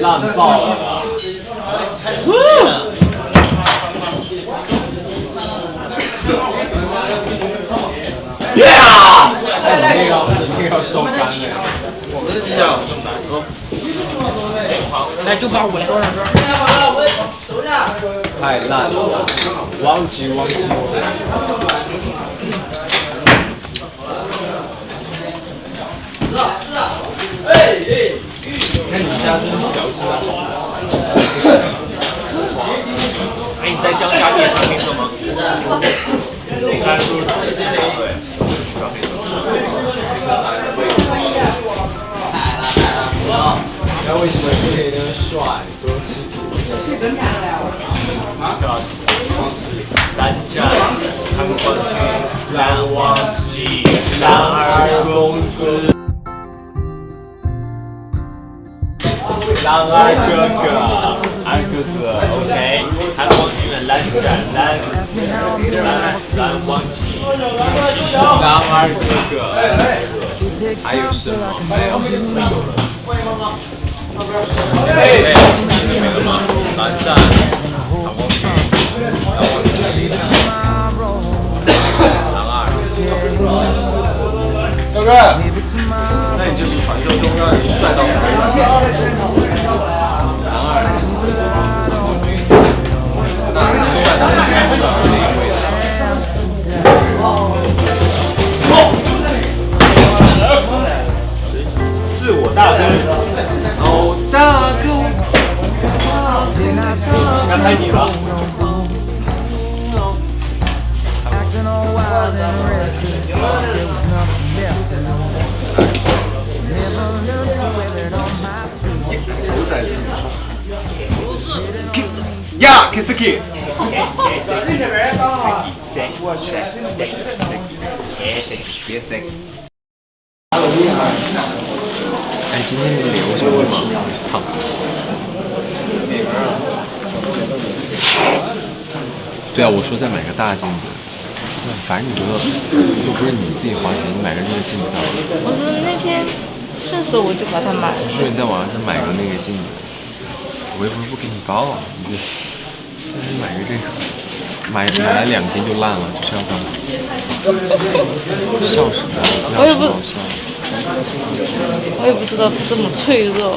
烂爆了！耶！那个那个要收干了。我们的比较来，就把上。太烂了，忘记忘记。你家真是小心啊！哎，你在江家店穿黑色吗？你看是不是对？那为什么不可以那么帅？多吃苦。单战看冠军，难忘记男儿公子。狼儿哥哥，二哥哥，OK，韩王军的蓝战蓝蓝蓝忘记，狼儿哥哥，还有什么？没有，没有了。没了吗？蓝战， 다행이다 야! 개새끼! 개새끼 잘 지내는데 오셔서 막 对啊，我说再买个大镜子。反正你觉得又不是你自己花钱，你买个这个镜子干嘛？我是那天顺手我就把它买了。我说你在网上买个那个镜子，我又不是不给你报，你就但是买个这个，买买来两天就烂了，这是要干嘛？笑什么？我也不好笑。我也不知道这么脆弱。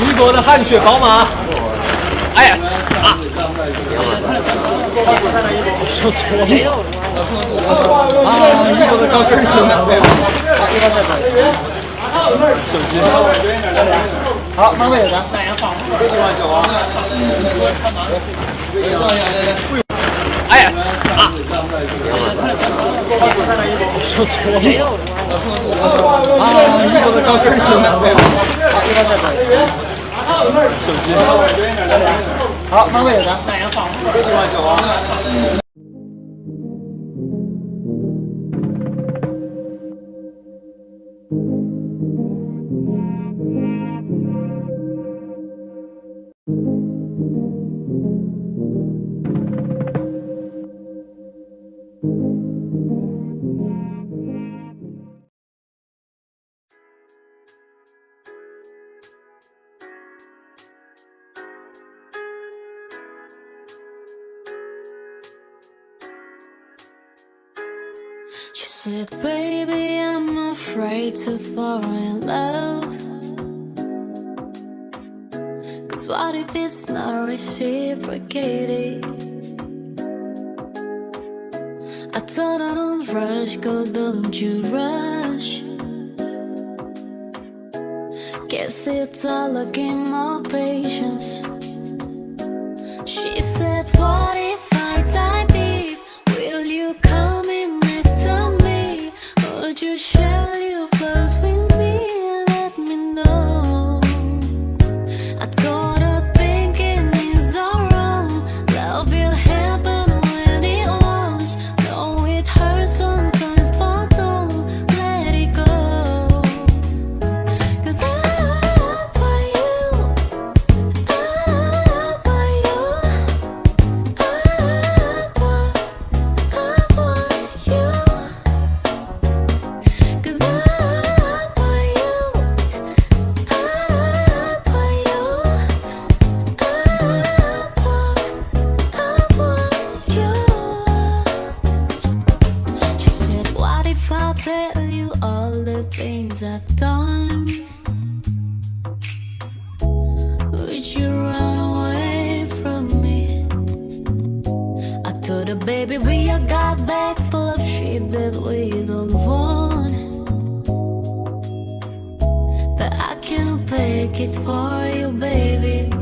一国的汗血宝马。哎呀，啊！说错了。啊，一国的高跟鞋。好，慢慢有的。哎呀，啊！说错了。啊，一国的高跟鞋男朋友。手机。好，慢慢有的。Said, Baby, I'm afraid to fall in love. Cause what if it's not reciprocated? I told her, Don't rush, girl, don't you rush. Guess it's all looking more patience. Things I've done. Would you run away from me? I told her, baby, we all got bags full of shit that we don't want. But I cannot take it for you, baby.